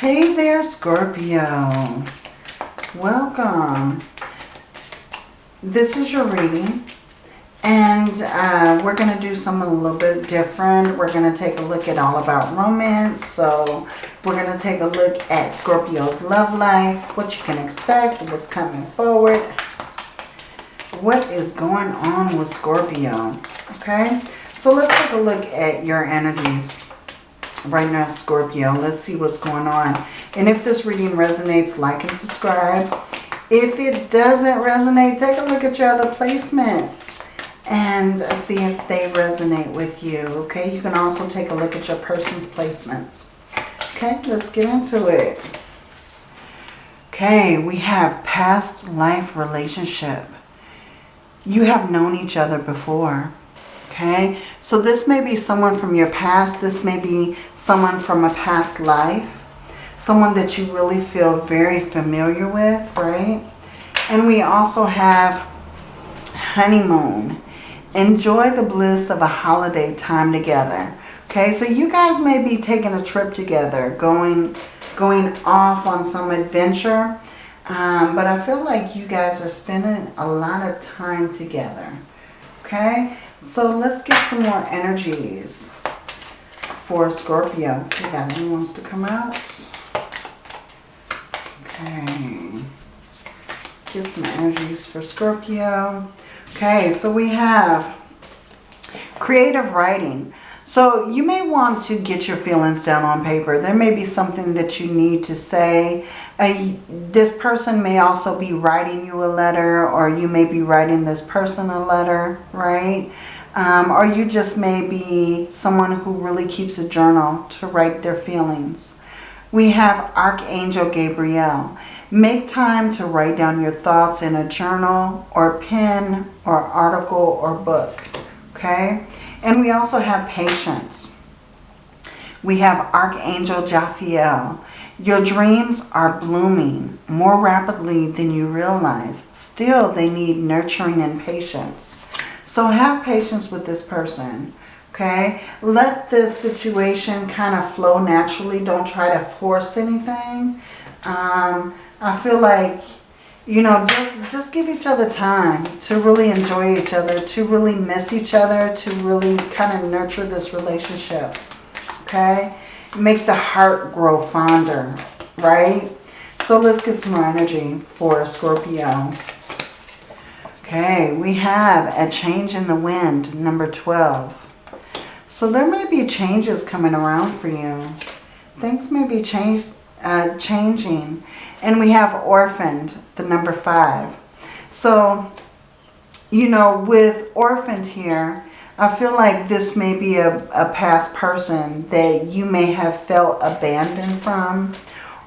Hey there, Scorpio. Welcome. This is your reading. And uh, we're going to do something a little bit different. We're going to take a look at all about romance. So we're going to take a look at Scorpio's love life, what you can expect, what's coming forward, what is going on with Scorpio. Okay, so let's take a look at your energies right now, Scorpio. Let's see what's going on. And if this reading resonates, like and subscribe. If it doesn't resonate, take a look at your other placements and see if they resonate with you. Okay, you can also take a look at your person's placements. Okay, let's get into it. Okay, we have past life relationship. You have known each other before. Okay, so this may be someone from your past. This may be someone from a past life. Someone that you really feel very familiar with, right? And we also have honeymoon. Enjoy the bliss of a holiday time together. Okay, so you guys may be taking a trip together, going, going off on some adventure. Um, but I feel like you guys are spending a lot of time together. Okay, so let's get some more energies for Scorpio. We got anyone wants to come out? Okay. Get some energies for Scorpio. Okay, so we have creative writing. So you may want to get your feelings down on paper. There may be something that you need to say. Uh, this person may also be writing you a letter or you may be writing this person a letter, right? Um, or you just may be someone who really keeps a journal to write their feelings. We have Archangel Gabriel. Make time to write down your thoughts in a journal or pen or article or book. Okay? And we also have patience. We have Archangel Jophiel. Your dreams are blooming more rapidly than you realize. Still, they need nurturing and patience. So have patience with this person. Okay? Let this situation kind of flow naturally. Don't try to force anything. Um, I feel like, you know, just, just give each other time to really enjoy each other, to really miss each other, to really kind of nurture this relationship. Okay? Make the heart grow fonder, right? So let's get some more energy for Scorpio. Okay, we have a change in the wind, number 12. So there may be changes coming around for you. Things may be changed, uh, changing. And we have orphaned, the number five. So, you know, with orphaned here, I feel like this may be a, a past person that you may have felt abandoned from.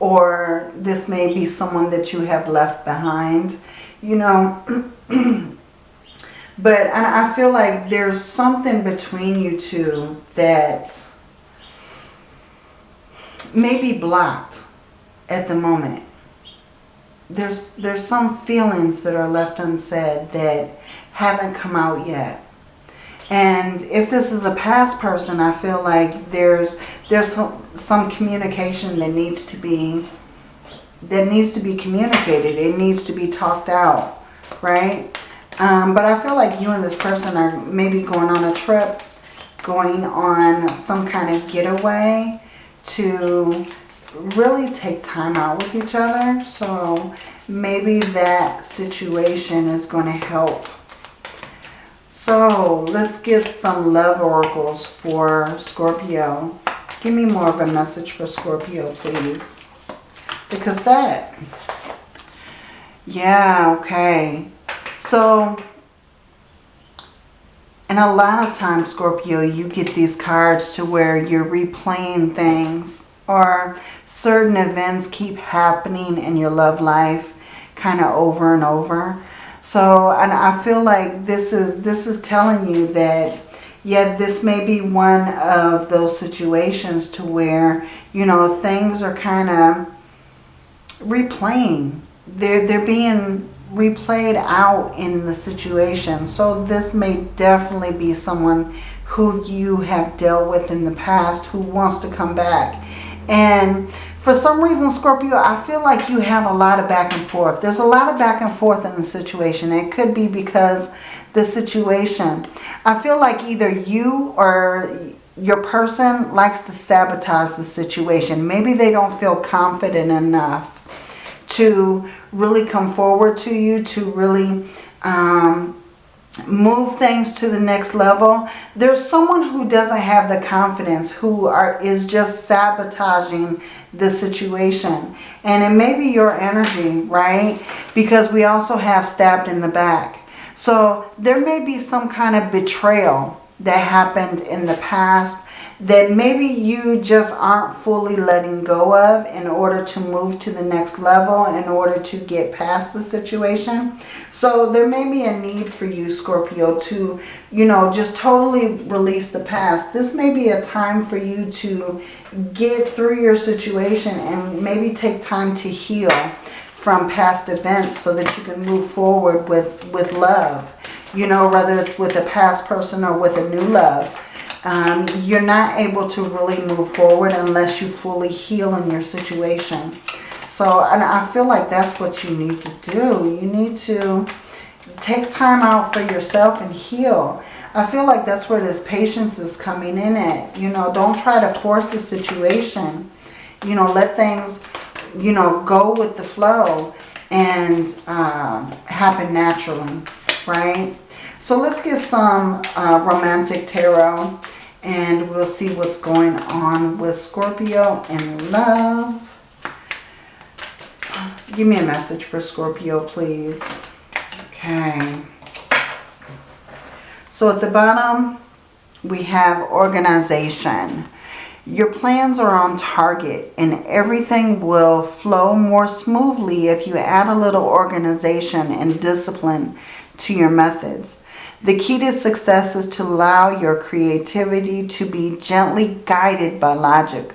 Or this may be someone that you have left behind. You know, but I feel like there's something between you two that may be blocked at the moment there's there's some feelings that are left unsaid that haven't come out yet. And if this is a past person, I feel like there's there's some, some communication that needs to be that needs to be communicated. It needs to be talked out, right? Um, but I feel like you and this person are maybe going on a trip, going on some kind of getaway to really take time out with each other. So maybe that situation is going to help. So let's get some love oracles for Scorpio. Give me more of a message for Scorpio, please. The cassette. Yeah, okay. So, and a lot of times, Scorpio, you get these cards to where you're replaying things or certain events keep happening in your love life kind of over and over. So, and I feel like this is, this is telling you that, yeah, this may be one of those situations to where, you know, things are kind of replaying. They're, they're being replayed out in the situation. So this may definitely be someone who you have dealt with in the past who wants to come back And for some reason, Scorpio, I feel like you have a lot of back and forth. There's a lot of back and forth in the situation. It could be because the situation, I feel like either you or your person likes to sabotage the situation. Maybe they don't feel confident enough to really come forward to you, to really um, move things to the next level. There's someone who doesn't have the confidence, who are is just sabotaging the situation. And it may be your energy, right? Because we also have stabbed in the back. So there may be some kind of betrayal that happened in the past that maybe you just aren't fully letting go of in order to move to the next level, in order to get past the situation. So there may be a need for you, Scorpio, to, you know, just totally release the past. This may be a time for you to get through your situation and maybe take time to heal from past events so that you can move forward with, with love. You know, whether it's with a past person or with a new love um, you're not able to really move forward unless you fully heal in your situation. So, and I feel like that's what you need to do. You need to take time out for yourself and heal. I feel like that's where this patience is coming in at. You know, don't try to force the situation. You know, let things, you know, go with the flow and uh, happen naturally, right? So let's get some uh, romantic tarot and we'll see what's going on with Scorpio in love. Give me a message for Scorpio, please. Okay. So at the bottom, we have organization. Your plans are on target and everything will flow more smoothly if you add a little organization and discipline to your methods. The key to success is to allow your creativity to be gently guided by logic.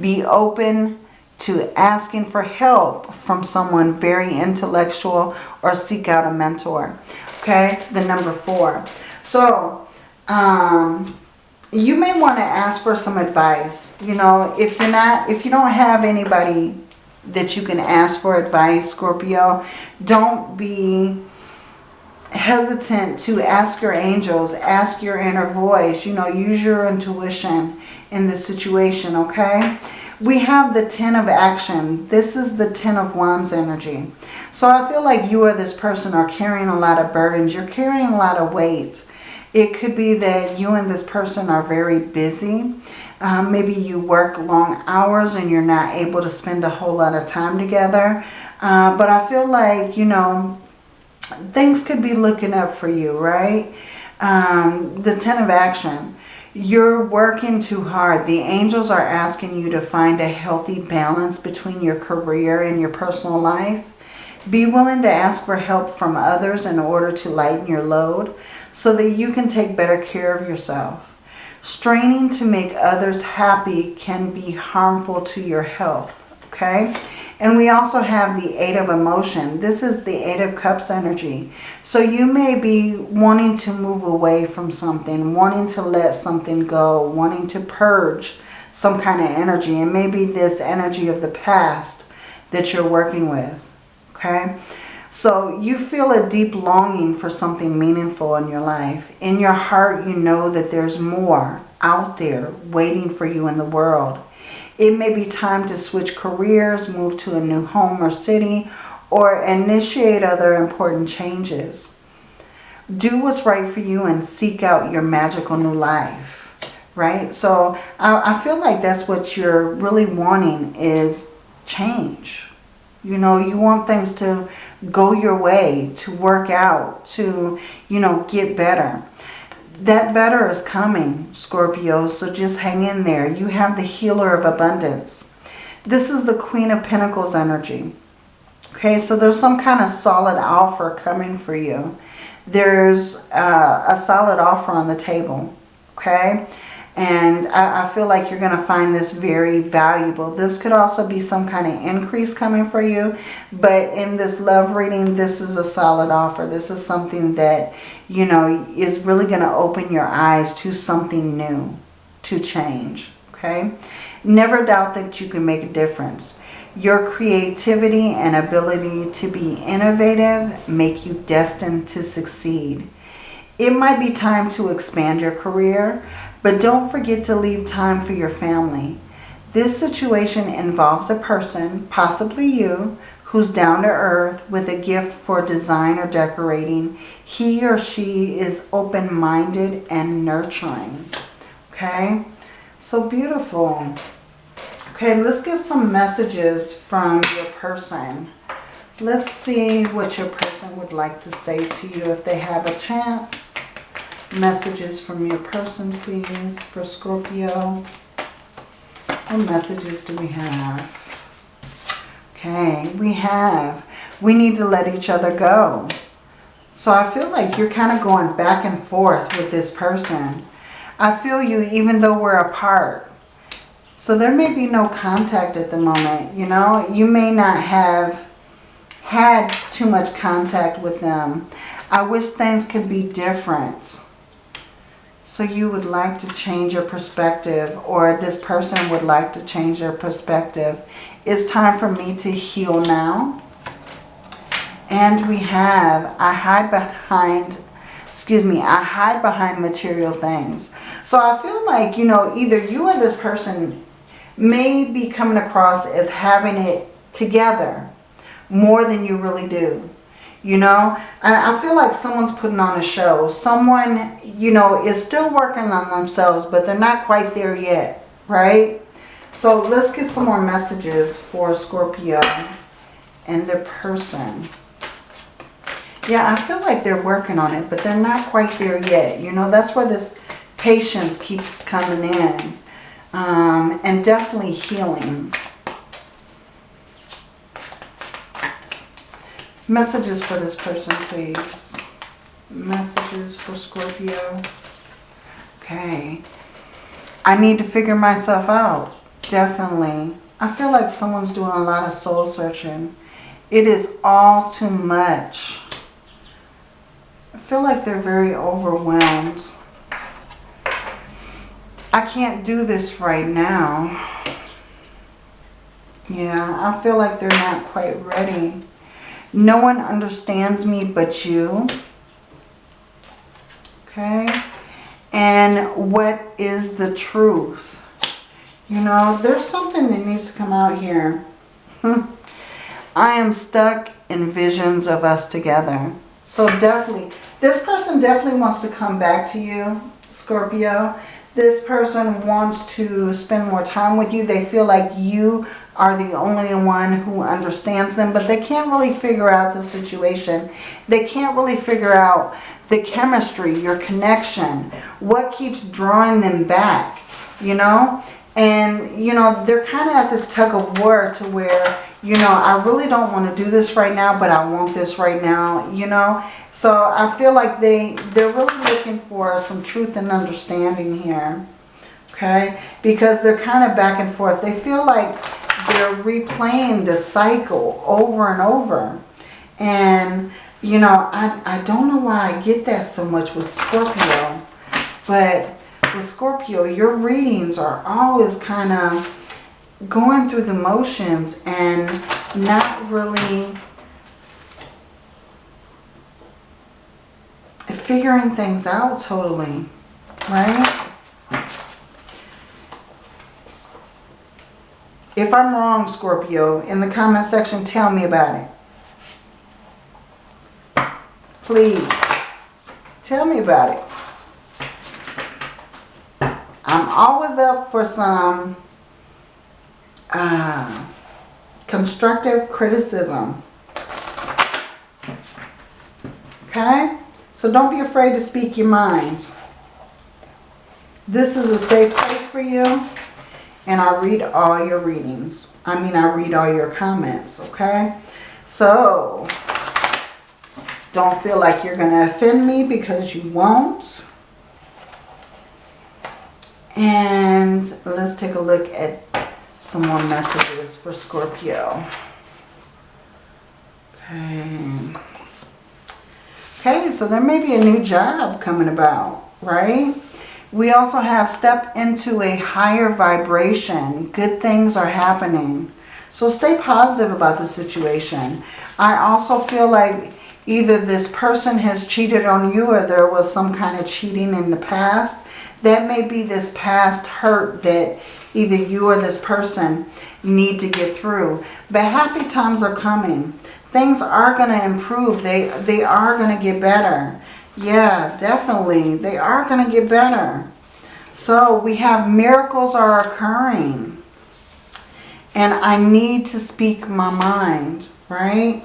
Be open to asking for help from someone very intellectual or seek out a mentor. Okay, the number four. So, um, you may want to ask for some advice. You know, if you're not, if you don't have anybody that you can ask for advice, Scorpio, don't be hesitant to ask your angels, ask your inner voice, you know, use your intuition in this situation, okay? We have the Ten of Action. This is the Ten of Wands energy. So I feel like you or this person are carrying a lot of burdens. You're carrying a lot of weight. It could be that you and this person are very busy. Um, maybe you work long hours and you're not able to spend a whole lot of time together. Uh, but I feel like, you know, things could be looking up for you, right? Um, the Ten of Action. You're working too hard. The angels are asking you to find a healthy balance between your career and your personal life. Be willing to ask for help from others in order to lighten your load so that you can take better care of yourself. Straining to make others happy can be harmful to your health, okay? And we also have the Eight of Emotion. This is the Eight of Cups energy. So you may be wanting to move away from something, wanting to let something go, wanting to purge some kind of energy. And maybe this energy of the past that you're working with. Okay? So you feel a deep longing for something meaningful in your life. In your heart, you know that there's more out there waiting for you in the world. It may be time to switch careers, move to a new home or city, or initiate other important changes. Do what's right for you and seek out your magical new life, right? So I, I feel like that's what you're really wanting is change. You know, you want things to go your way, to work out, to, you know, get better that better is coming, Scorpio, so just hang in there. You have the healer of abundance. This is the Queen of Pentacles energy. Okay, so there's some kind of solid offer coming for you. There's uh, a solid offer on the table, okay? And I, I feel like you're going to find this very valuable. This could also be some kind of increase coming for you. But in this love reading, this is a solid offer. This is something that, you know, is really going to open your eyes to something new, to change. Okay? Never doubt that you can make a difference. Your creativity and ability to be innovative make you destined to succeed. It might be time to expand your career, but don't forget to leave time for your family. This situation involves a person, possibly you, who's down to earth with a gift for design or decorating. He or she is open-minded and nurturing. Okay, so beautiful. Okay, let's get some messages from your person. Let's see what your person would like to say to you if they have a chance. Messages from your person, please, for Scorpio. What messages do we have? Okay, we have, we need to let each other go. So I feel like you're kind of going back and forth with this person. I feel you even though we're apart. So there may be no contact at the moment, you know. You may not have had too much contact with them. I wish things could be different. So you would like to change your perspective or this person would like to change their perspective. It's time for me to heal now. And we have, I hide behind, excuse me, I hide behind material things. So I feel like, you know, either you or this person may be coming across as having it together more than you really do. You know, and I feel like someone's putting on a show. Someone, you know, is still working on themselves, but they're not quite there yet, right? So let's get some more messages for Scorpio and their person. Yeah, I feel like they're working on it, but they're not quite there yet. You know, that's where this patience keeps coming in um, and definitely healing. Messages for this person, please. Messages for Scorpio. Okay. I need to figure myself out. Definitely. I feel like someone's doing a lot of soul searching. It is all too much. I feel like they're very overwhelmed. I can't do this right now. Yeah, I feel like they're not quite ready. No one understands me but you. Okay. And what is the truth? You know, there's something that needs to come out here. I am stuck in visions of us together. So definitely, this person definitely wants to come back to you, Scorpio this person wants to spend more time with you. They feel like you are the only one who understands them, but they can't really figure out the situation. They can't really figure out the chemistry, your connection, what keeps drawing them back, you know? And, you know, they're kind of at this tug of war to where, you know, I really don't want to do this right now, but I want this right now, you know? So I feel like they, they're really looking for some truth and understanding here, okay? Because they're kind of back and forth. They feel like they're replaying the cycle over and over. And, you know, I, I don't know why I get that so much with Scorpio, but with Scorpio, your readings are always kind of going through the motions and not really figuring things out totally, right? If I'm wrong, Scorpio, in the comment section, tell me about it. Please, tell me about it. I'm always up for some uh, constructive criticism. Okay? So don't be afraid to speak your mind. This is a safe place for you. And I read all your readings. I mean, I read all your comments, okay? So, don't feel like you're going to offend me because you won't. And let's take a look at some more messages for Scorpio. Okay. Okay, so there may be a new job coming about, right? We also have step into a higher vibration. Good things are happening. So stay positive about the situation. I also feel like either this person has cheated on you or there was some kind of cheating in the past. That may be this past hurt that either you or this person need to get through. But happy times are coming. Things are going to improve. They, they are going to get better. Yeah, definitely. They are going to get better. So we have miracles are occurring. And I need to speak my mind, right?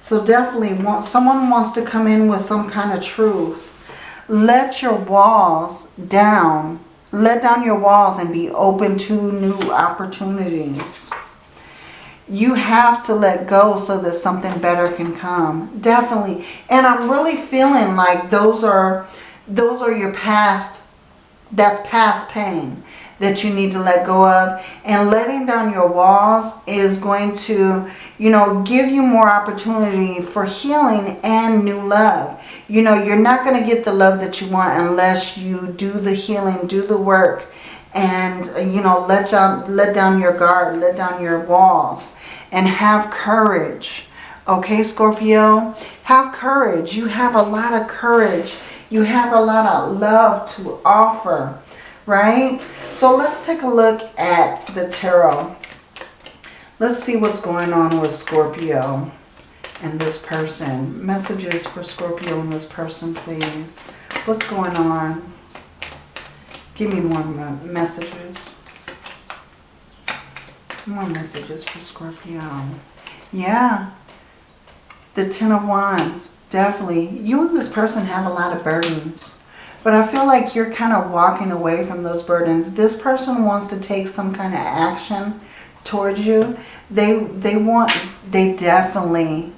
So definitely want, someone wants to come in with some kind of truth. Let your walls down. Let down your walls and be open to new opportunities. You have to let go so that something better can come. Definitely. And I'm really feeling like those are those are your past that's past pain that you need to let go of. And letting down your walls is going to, you know, give you more opportunity for healing and new love. You know, you're not going to get the love that you want unless you do the healing, do the work, and, you know, let down, let down your guard, let down your walls, and have courage. Okay, Scorpio? Have courage. You have a lot of courage. You have a lot of love to offer, right? So let's take a look at the tarot. Let's see what's going on with Scorpio and this person. Messages for Scorpio and this person, please. What's going on? Give me more messages. More messages for Scorpio. Yeah. The Ten of Wands. Definitely. You and this person have a lot of burdens. But I feel like you're kind of walking away from those burdens. This person wants to take some kind of action towards you. They they want they definitely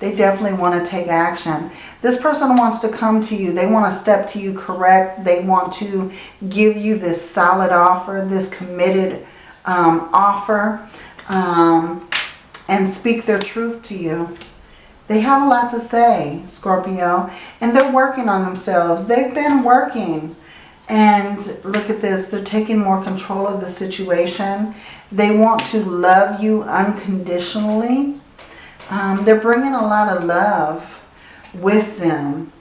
they definitely want to take action. This person wants to come to you. They want to step to you correct. They want to give you this solid offer, this committed um, offer, um, and speak their truth to you. They have a lot to say, Scorpio, and they're working on themselves. They've been working. And look at this, they're taking more control of the situation. They want to love you unconditionally. Um, they're bringing a lot of love with them.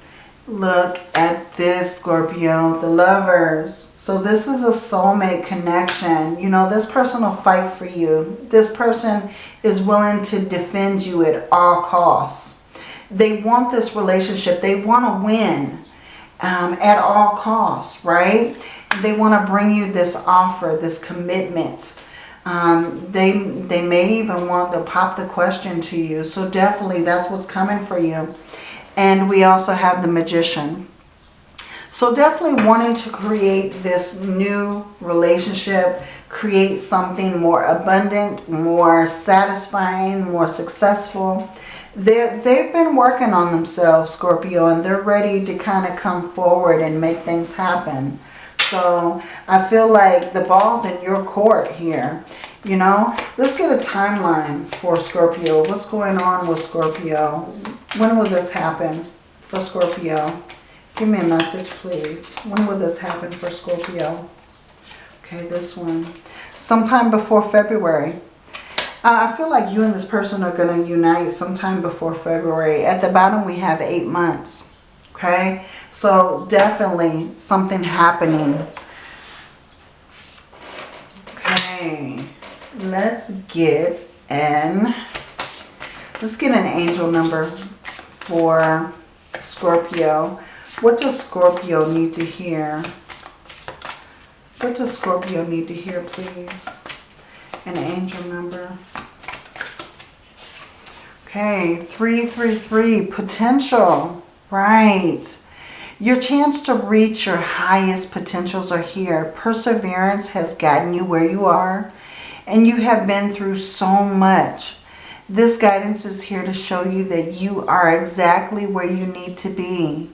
Look at this, Scorpio, the lovers. So this is a soulmate connection. You know, this person will fight for you. This person is willing to defend you at all costs. They want this relationship. They want to win um, at all costs, right? They want to bring you this offer, this commitment. Um, they, they may even want to pop the question to you. So definitely that's what's coming for you. And we also have the magician. So definitely wanting to create this new relationship, create something more abundant, more satisfying, more successful. They're, they've been working on themselves, Scorpio, and they're ready to kind of come forward and make things happen. So I feel like the ball's in your court here. You know, let's get a timeline for Scorpio. What's going on with Scorpio? When will this happen for Scorpio? Give me a message, please. When will this happen for Scorpio? Okay, this one. Sometime before February. Uh, I feel like you and this person are going to unite sometime before February. At the bottom, we have eight months. Okay, so definitely something happening. Okay, let's get an, let's get an angel number for Scorpio. What does Scorpio need to hear? What does Scorpio need to hear, please? An angel number. Okay, 333, potential. Right. Your chance to reach your highest potentials are here. Perseverance has gotten you where you are. And you have been through so much. This guidance is here to show you that you are exactly where you need to be.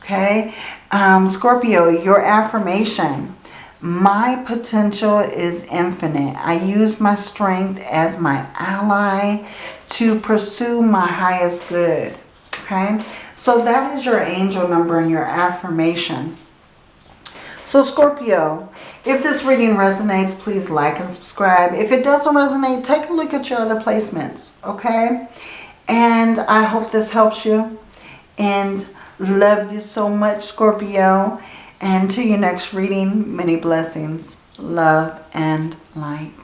Okay, um, Scorpio, your affirmation. My potential is infinite. I use my strength as my ally to pursue my highest good. Okay, so that is your angel number and your affirmation. So Scorpio, if this reading resonates, please like and subscribe. If it doesn't resonate, take a look at your other placements, okay? And I hope this helps you. And love you so much, Scorpio. And to your next reading, many blessings, love, and light.